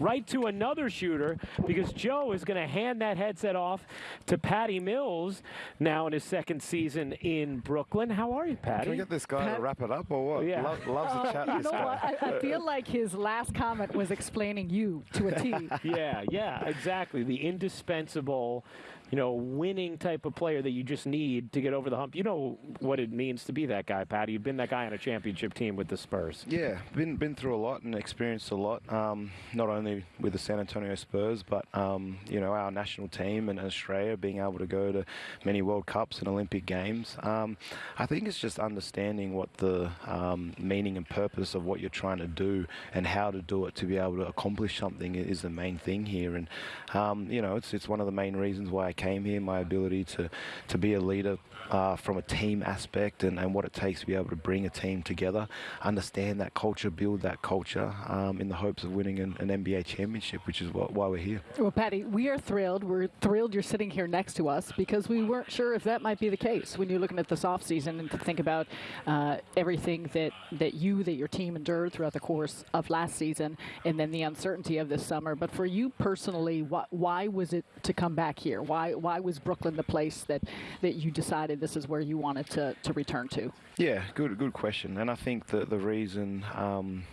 right to another shooter because Joe is going to hand that headset off to Patty Mills now in his second season in Brooklyn. How are you, Patty? Can we get this guy Pat- to wrap it up or what? Yeah. Lo- loves Uh, to chat. you this know guy. what? I, I feel like his last comment was explaining you to a T. yeah, yeah, exactly. The indispensable, you know, winning type of player that you just need to get over the hump. You know what it means to be that guy, Patty. You've been that guy on a championship team with the Spurs. Yeah, been been through a lot and experienced a lot. Um, not only with the San Antonio Spurs, but um, you know our national team and Australia being able to go to many World Cups and Olympic Games. Um, I think it's just understanding what the um, meaning and purpose of what you're trying to do and how to do it to be able to accomplish something is the main thing here. And um, you know it's it's one of the main reasons why I came here. My ability to to be a leader uh, from a team aspect and, and what it takes to be able to bring a team together, understand that culture, build that culture um, in the hopes of winning an, an NBA championship, which is what, why we're here. Well, Patty, we are thrilled. We're thrilled you're sitting here next to us because we weren't sure if that might be the case when you're looking at this offseason and to think about uh, everything that, that you, that your team endured throughout the course of last season and then the uncertainty of this summer. But for you personally, why, why was it to come back here? Why, why was Brooklyn the place that, that you decided this is where you wanted to, to return to? Yeah, good good question. And I think that the reason um,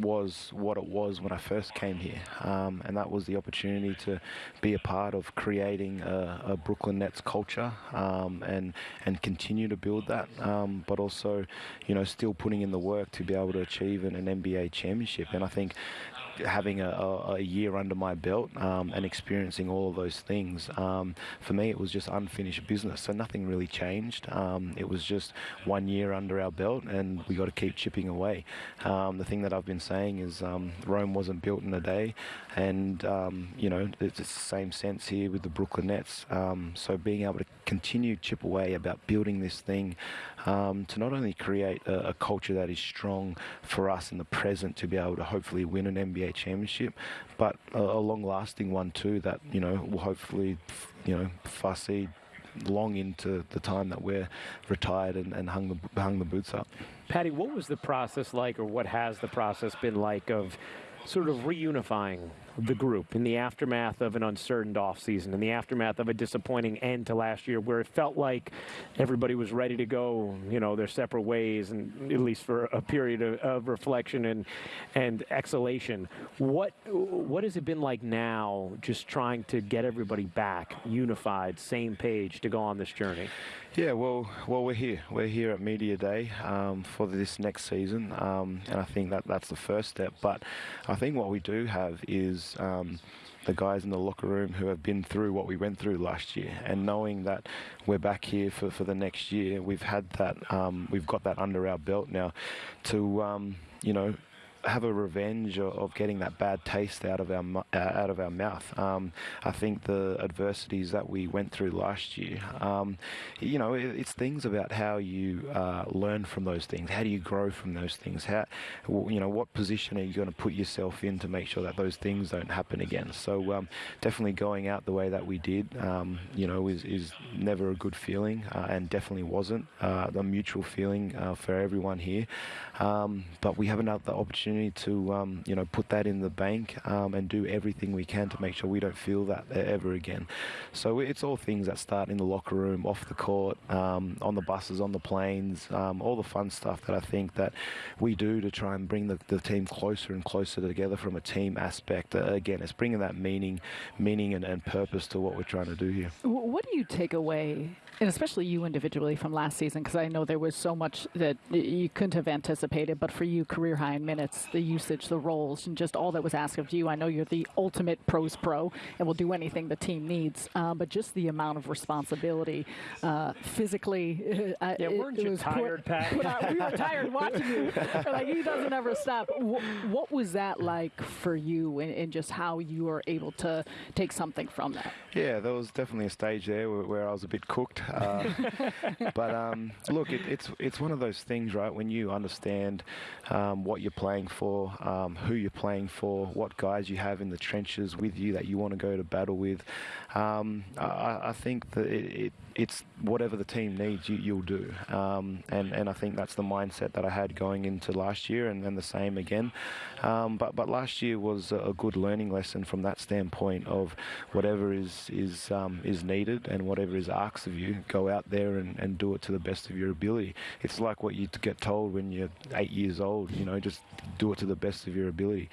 was what it was when I first came here, um, and that was the opportunity to be a part of creating a, a Brooklyn Nets culture um, and and continue to build that, um, but also, you know, still putting in the work to be able to achieve an, an NBA championship. And I think having a, a, year under my belt um, and experiencing all of those things, um, for me it was just unfinished business. So nothing really changed. Um, it was just one year under our belt, and we got to keep chipping away. Um, the thing that I've been saying is um, Rome wasn't built in a day, and you know it's the same sense here with the Brooklyn Nets. So being able to continue chip away about building this thing um, to not only create a, a culture that is strong for us in the present to be able to hopefully win an NBA championship, but a, a long-lasting one too that you know will hopefully you know foresee long into the time that we're retired and, and hung the hung the boots up. Patty, what was the process like, or what has the process been like of sort of reunifying the group in the aftermath of an uncertain offseason, in the aftermath of a disappointing end to last year, where it felt like everybody was ready to go, you know, their separate ways, and at least for a period of, of reflection and and exhalation. What what has it been like now, just trying to get everybody back, unified, same page to go on this journey? Yeah, well, well, we're here. We're here at Media Day um, for this next season, um, and I think that that's the first step. But I think what we do have is um, the guys in the locker room who have been through what we went through last year, and knowing that we're back here for, for the next year, we've had that, um, we've got that under our belt now, to um, you know have a revenge of, of getting that bad taste out of our uh, out of our mouth. Um, I think the adversities that we went through last year, um, you know, it, it's things about how you uh, learn from those things. How do you grow from those things? How, you know, what position are you going to put yourself in to make sure that those things don't happen again? So um, definitely going out the way that we did, um, you know, is, is never a good feeling, uh, and definitely wasn't uh, the mutual feeling uh, for everyone here. Um, but we have another opportunity to, um, you know, put that in the bank um, and do everything we can to make sure we don't feel that ever again. So it's all things that start in the locker room, off the court, um, on the buses, on the planes, um, all the fun stuff that I think that we do to try and bring the, the team closer and closer together from a team aspect. Uh, again, it's bringing that meaning, meaning and, and purpose to what we're trying to do here. What do you take away, and especially you individually from last season? Because I know there was so much that you couldn't have anticipated, but for you, career high in minutes, the usage, the roles, and just all that was asked of you. I know you're the ultimate pros pro and will do anything the team needs, uh, but just the amount of responsibility uh, physically. Uh, Yeah, it- weren't it you was tired, Pat? Put out- we were tired watching you. Like he doesn't ever stop. Wh- what was that like for you, and, and just how you were able to take something from that? Yeah, there was definitely a stage there where, where I was a bit cooked. Uh, but um, look, it, it's it's one of those things, right? When you understand um, what you're playing for, um, who you're playing for, what guys you have in the trenches with you that you want to go to battle with, um, I, I think that it, it it's whatever the team needs, you, you'll do. Um, and and I think that's the mindset that I had going into last year, and then the same again. Um, but but last year was a good learning lesson from that standpoint of whatever is is um, is needed and whatever is asked of you, go out there and, and do it to the best of your ability. It's like what you get told when you're eight years old. You know, just do it to the best of your ability.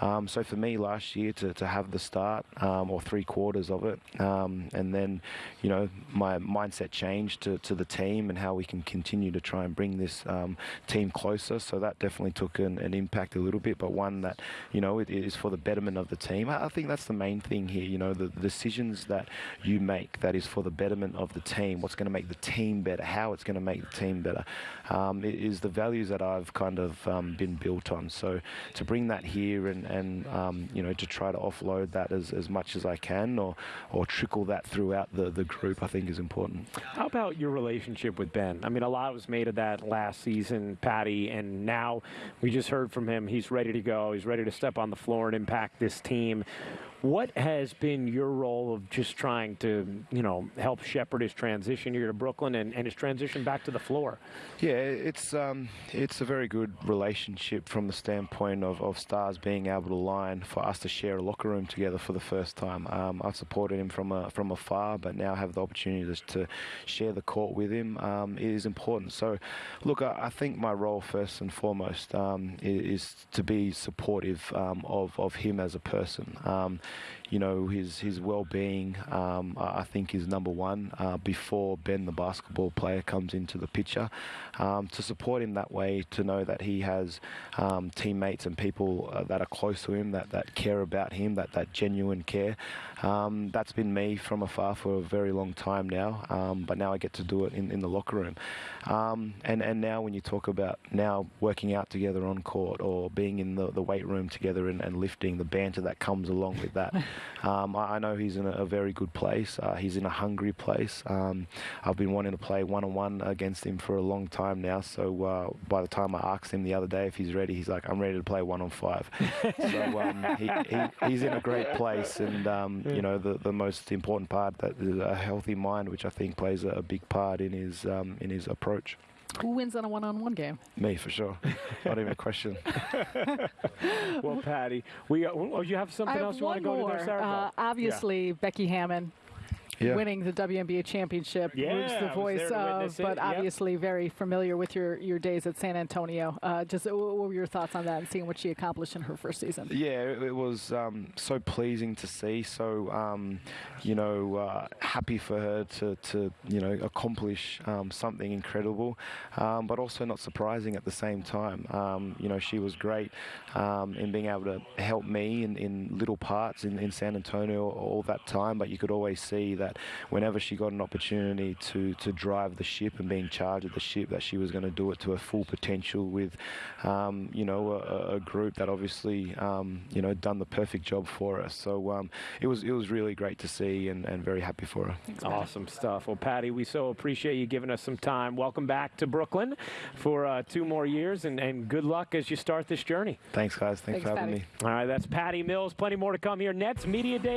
Um, so for me, last year to, to have the start um, or three quarters of it, um, and then you know my mindset changed to, to the team and how we can continue to try and bring this um, team closer. So that definitely took an, an, impact a little bit, but one that you know it is for the betterment of the team. I think that's the main thing here. You know, the, the decisions that you make that is for the betterment of the team. What's going to make the team better? How it's going to make the team better? Um, is the values that I've kind of um, been built on. So to bring that here and and um, you know to try to offload that as, as much as I can or or trickle that throughout the, the group I think is important. How about your relationship with Ben? I mean a lot was made of that last season, Patty, and now we just heard from him. He's ready to go. He's ready to step on the floor and impact this team. What has been your role of just trying to, you know, help shepherd his transition here to Brooklyn and, and his transition back to the floor? Yeah, it's um, it's a very good relationship from the standpoint of, of stars being able to line for us to share a locker room together for the first time. Um, I've supported him from a, from afar, but now have the opportunity to share the court with him. Um, it is important. So, look, I, I, think my role first and foremost um, is, is, to be supportive um, of of him as a person. You know, his his well-being, um, I think, is number one uh, before Ben, the basketball player, comes into the picture. Um, to support him that way, to know that he has um, teammates and people uh, that are close to him, that, that care about him, that, that genuine care. Um, that's been me from afar for a very long time now, um, but now I get to do it in, in the locker room. Um, and, and now when you talk about now working out together on court or being in the, the weight room together and, and lifting, the banter that comes along with that. Um, I, I, know he's in a, a very good place. Uh, he's in a hungry place. Um, I've been wanting to play one on one against him for a long time now. So uh, by the time I asked him the other day if he's ready, he's like, "I'm ready to play one on five. so um, he, he, he's in a great place, and um, you know the the most important part that is a healthy mind, which I think plays a, a big part in his um, in his approach. Who wins on a one-on-one game? Me, for sure. Not even a question. well, Patty, we uh, oh, you have something I else you want to go more. to there, Sarah? Uh, obviously, yeah. Becky Hammon yeah. winning the WNBA championship. Yeah, the voice of, but yep. obviously very familiar with your, your days at San Antonio. Uh, just what were your thoughts on that and seeing what she accomplished in her first season? Yeah, it, it was um, so pleasing to see. So, um, you know, uh, happy for her to, to you know, accomplish um, something incredible, um, but also not surprising at the same time. Um, you know, she was great um, in being able to help me in, in little parts in, in San Antonio all that time, but you could always see that that whenever she got an opportunity to, to drive the ship and be in charge of the ship, that she was going to do it to her full potential with, um, you know, a, a, group that obviously, um, you know, done the perfect job for us. So um, it was it was really great to see and, and very happy for her. awesome stuff. Well, Patty, we so appreciate you giving us some time. Welcome back to Brooklyn for uh, two more years, and, and good luck as you start this journey. Thanks, guys. Thanks, Thanks for having Patty. me. All right, that's Patty Mills. Plenty more to come here. Nets Media Day.